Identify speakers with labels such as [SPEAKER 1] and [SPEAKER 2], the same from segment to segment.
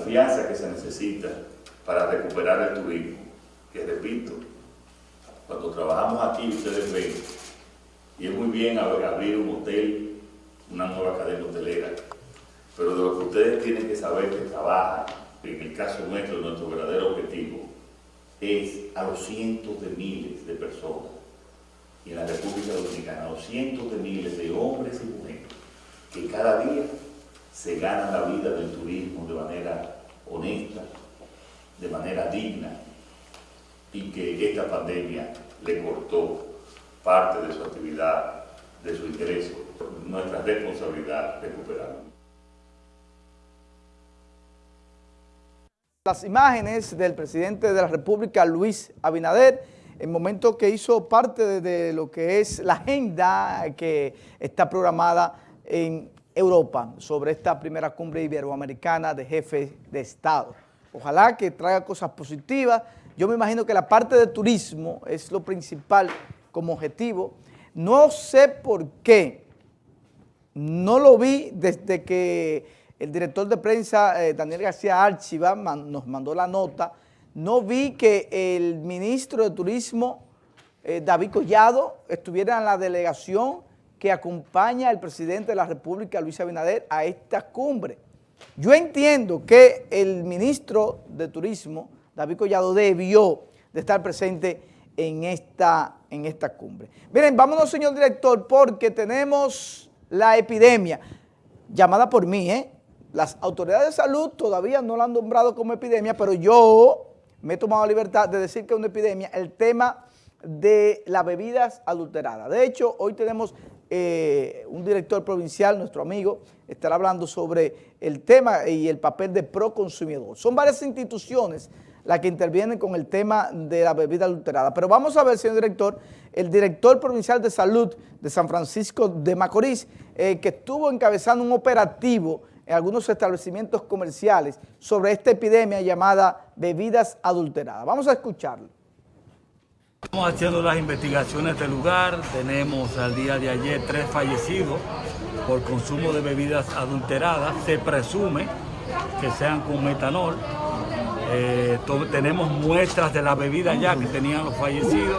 [SPEAKER 1] confianza que se necesita para recuperar el turismo, que repito, cuando trabajamos aquí ustedes ven, y es muy bien abrir un hotel, una nueva cadena hotelera, pero de lo que ustedes tienen que saber que trabajan, en el caso nuestro, nuestro verdadero objetivo, es a los cientos de miles de personas y en la República Dominicana, a los cientos de miles de hombres y mujeres que cada día se ganan la vida del turismo de manera honesta, de manera digna, y que esta pandemia le cortó parte de su actividad, de su ingreso. Nuestra responsabilidad recuperarlo.
[SPEAKER 2] Las imágenes del presidente de la República, Luis Abinader, el momento que hizo parte de, lo que es la agenda que está programada en Europa sobre esta primera cumbre iberoamericana de jefes de Estado. Ojalá que traiga cosas positivas. Yo me imagino que la parte de turismo es lo principal como objetivo. No sé por qué, no lo vi desde que el director de prensa, eh, Daniel García Archiva, nos mandó la nota, no vi que el ministro de Turismo, eh, David Collado, estuviera en la delegación que acompaña al presidente de la República, Luis Abinader, a esta cumbre. Yo entiendo que el ministro de Turismo, David Collado, debió de estar presente en esta, en esta cumbre. Miren, vámonos, señor director, porque tenemos la epidemia, llamada por mí, ¿eh? Las autoridades de salud todavía no la han nombrado como epidemia, pero yo me he tomado la libertad de decir que es una epidemia el tema de las bebidas adulteradas. De hecho, hoy tenemos eh, un director provincial, nuestro amigo, estará hablando sobre el tema y el papel de proconsumidor. Son varias instituciones las que intervienen con el tema de la bebida adulterada. Pero vamos a ver, señor director, el director provincial de salud de San Francisco de Macorís, eh, que estuvo encabezando un operativo en algunos establecimientos comerciales sobre esta epidemia llamada bebidas adulteradas. Vamos a escucharlo.
[SPEAKER 3] Estamos haciendo las investigaciones del lugar, tenemos al día de ayer tres fallecidos por consumo de bebidas adulteradas, se presume que sean con metanol, eh, tenemos muestras de la bebida ya que tenían los fallecidos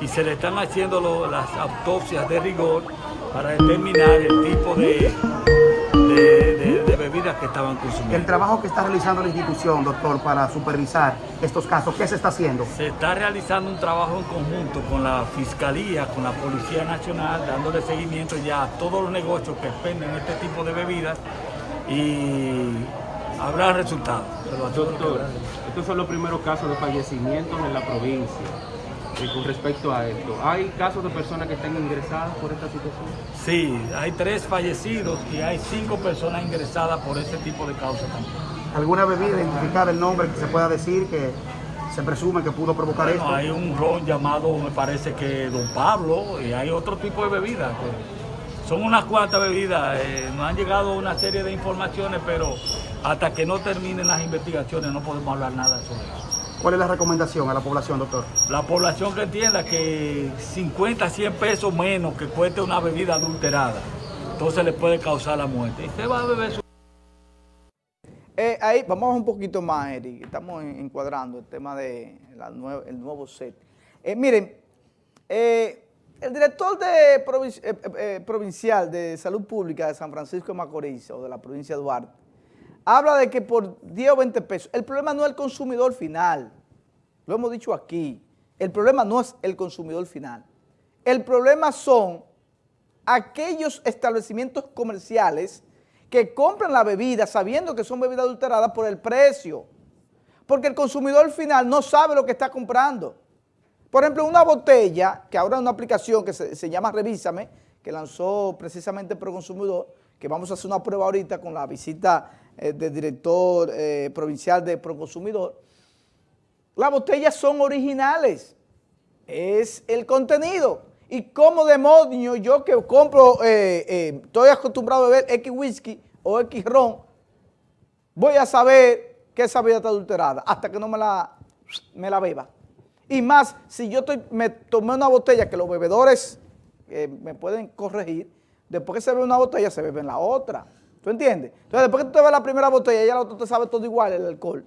[SPEAKER 3] y se le están haciendo las autopsias de rigor para determinar el tipo de, de, bebidas que estaban consumiendo.
[SPEAKER 4] El trabajo que está realizando la institución, doctor, para supervisar estos casos, ¿qué se está haciendo?
[SPEAKER 3] Se está realizando un trabajo en conjunto con la Fiscalía, con la Policía Nacional, dándole seguimiento ya a todos los negocios que expenden este tipo de bebidas y habrá resultados.
[SPEAKER 5] Doctor, estos son los primeros casos de fallecimientos en la provincia con respecto a esto. ¿Hay casos de personas que están ingresadas por esta situación?
[SPEAKER 3] Sí, hay tres fallecidos y hay cinco personas ingresadas por ese tipo de causa también.
[SPEAKER 4] ¿Alguna bebida identificada el nombre que se pueda decir que se presume que pudo provocar esto?
[SPEAKER 3] Hay un ron llamado, me parece que Don Pablo, y hay otro tipo de bebidas. son unas cuantas bebidas, eh, nos han llegado una serie de informaciones, pero hasta que no terminen las investigaciones no podemos hablar nada sobre eso.
[SPEAKER 4] ¿Cuál es la recomendación a la población, doctor?
[SPEAKER 3] La población que entienda que 50, 100 pesos menos que cueste una bebida adulterada, entonces le puede causar la muerte. Y usted va a beber su...
[SPEAKER 2] Eh, ahí vamos un poquito más, Eric. Estamos encuadrando el tema del de nuevo set. Eh, miren, eh, el director de provincial de Salud Pública de San Francisco de Macorís, o de la provincia de Duarte, habla de que por 10 o 20 pesos, el problema no es el consumidor final, lo hemos dicho aquí, el problema no es el consumidor final, el problema son aquellos establecimientos comerciales que compran la bebida sabiendo que son bebidas adulteradas por el precio, porque el consumidor final no sabe lo que está comprando. Por ejemplo, una botella, que ahora es una aplicación que se, llama Revísame, que lanzó precisamente Proconsumidor, que vamos a hacer una prueba ahorita con la visita eh, del director eh, provincial de Proconsumidor, las botellas son originales, es el contenido. Y como demonio yo que compro, eh, estoy acostumbrado a beber X whisky o X ron, voy a saber que esa bebida está adulterada hasta que no me la, me la beba. Y más, si yo me tomé una botella que los bebedores me pueden corregir, después que se bebe una botella se bebe la otra. ¿Tú entiendes? Entonces, después que tú te ves la primera botella, ya la otra te sabe todo igual, el alcohol.